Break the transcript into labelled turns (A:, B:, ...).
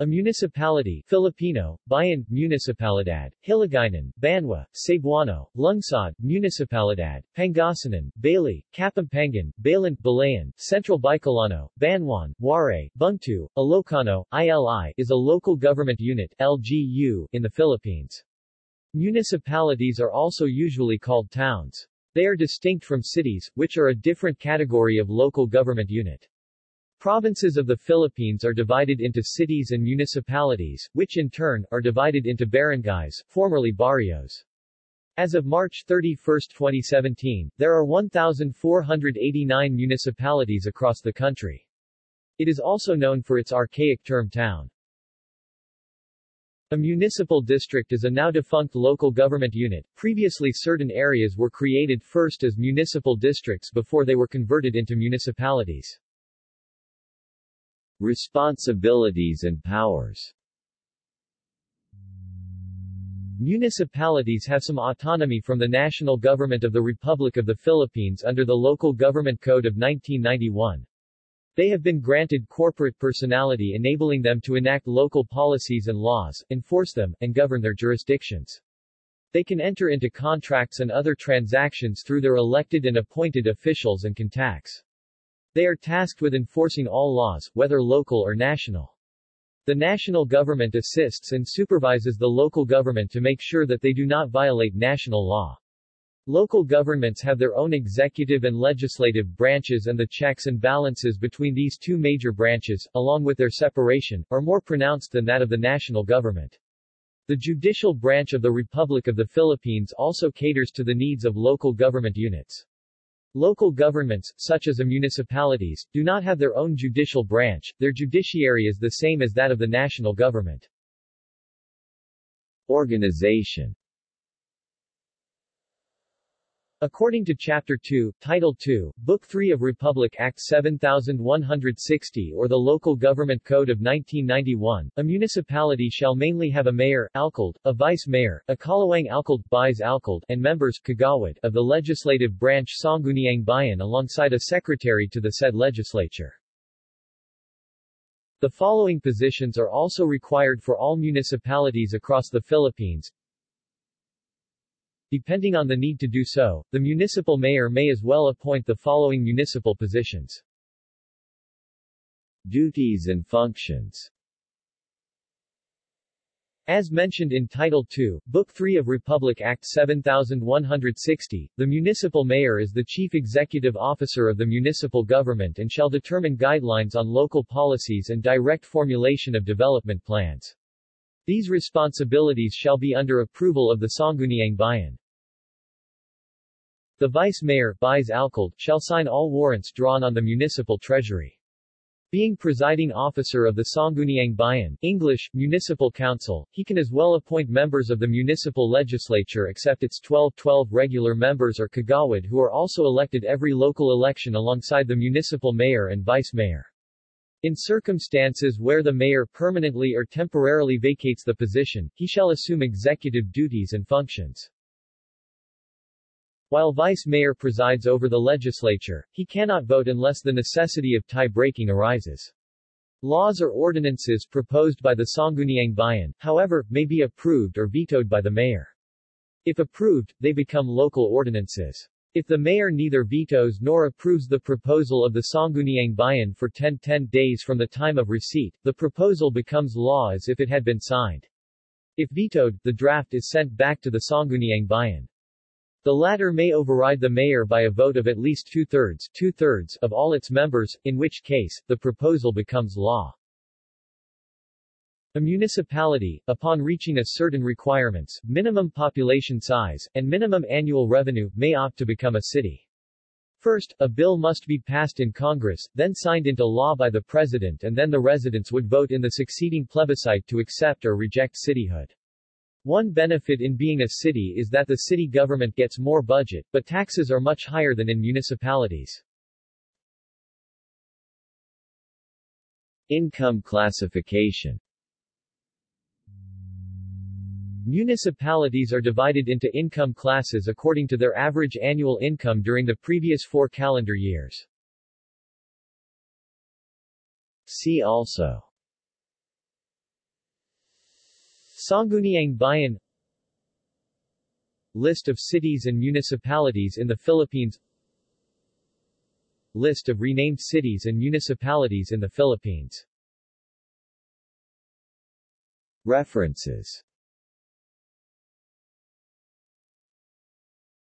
A: A municipality Filipino, Bayan, Municipalidad, Hiligaynon, Banwa, Cebuano, Lungsod, Municipalidad, Pangasinan, Baley, Kapampangan, Balen, Balayan, Central Bicolano, Banwaan, Waray, Bungto, Ilocano, ILI is a local government unit LGU in the Philippines. Municipalities are also usually called towns. They are distinct from cities, which are a different category of local government unit. Provinces of the Philippines are divided into cities and municipalities, which in turn, are divided into barangays, formerly barrios. As of March 31, 2017, there are 1,489 municipalities across the country. It is also known for its archaic term town. A municipal district is a now defunct local government unit. Previously certain areas were created first as municipal districts before they were converted into municipalities.
B: Responsibilities and powers
A: Municipalities have some autonomy from the national government of the Republic of the Philippines under the Local Government Code of 1991. They have been granted corporate personality enabling them to enact local policies and laws, enforce them, and govern their jurisdictions. They can enter into contracts and other transactions through their elected and appointed officials and can tax. They are tasked with enforcing all laws, whether local or national. The national government assists and supervises the local government to make sure that they do not violate national law. Local governments have their own executive and legislative branches and the checks and balances between these two major branches, along with their separation, are more pronounced than that of the national government. The judicial branch of the Republic of the Philippines also caters to the needs of local government units. Local governments, such as a municipalities, do not have their own judicial branch, their judiciary is the same as that of the national government.
B: Organization
A: According to Chapter 2, Title 2, Book 3 of Republic Act 7160 or the Local Government Code of 1991, a municipality shall mainly have a mayor, alcalde, a vice-mayor, a kalawang alcalde, vice alcalde, and members kagawad, of the legislative branch Sangguniang Bayan alongside a secretary to the said legislature. The following positions are also required for all municipalities across the Philippines, Depending on the need to do so, the municipal mayor may as well appoint the following municipal positions.
B: Duties and functions
A: as mentioned in Title II, Book 3 of Republic Act 7160, the municipal mayor is the chief executive officer of the municipal government and shall determine guidelines on local policies and direct formulation of development plans. These responsibilities shall be under approval of the Sangguniang Bayan. The vice-mayor shall sign all warrants drawn on the municipal treasury. Being presiding officer of the Sangguniang Bayan English, Municipal Council, he can as well appoint members of the municipal legislature except its 12-12 regular members or kagawad who are also elected every local election alongside the municipal mayor and vice-mayor. In circumstances where the mayor permanently or temporarily vacates the position, he shall assume executive duties and functions. While vice-mayor presides over the legislature, he cannot vote unless the necessity of tie-breaking arises. Laws or ordinances proposed by the Sangguniang Bayan, however, may be approved or vetoed by the mayor. If approved, they become local ordinances. If the mayor neither vetoes nor approves the proposal of the Sangguniang Bayan for 10 10 days from the time of receipt, the proposal becomes law as if it had been signed. If vetoed, the draft is sent back to the Sangguniang Bayan. The latter may override the mayor by a vote of at least two-thirds two-thirds of all its members, in which case, the proposal becomes law. A municipality, upon reaching a certain requirements, minimum population size, and minimum annual revenue, may opt to become a city. First, a bill must be passed in Congress, then signed into law by the President and then the residents would vote in the succeeding plebiscite to accept or reject cityhood. One benefit in being a city is that the city government gets more budget, but taxes are much higher than in municipalities.
B: Income classification
A: Municipalities are divided into income classes according to their average annual income during the previous four calendar years.
B: See also
A: Sangguniang Bayan. List of cities and municipalities in the Philippines. List of renamed cities and municipalities in the Philippines.
B: References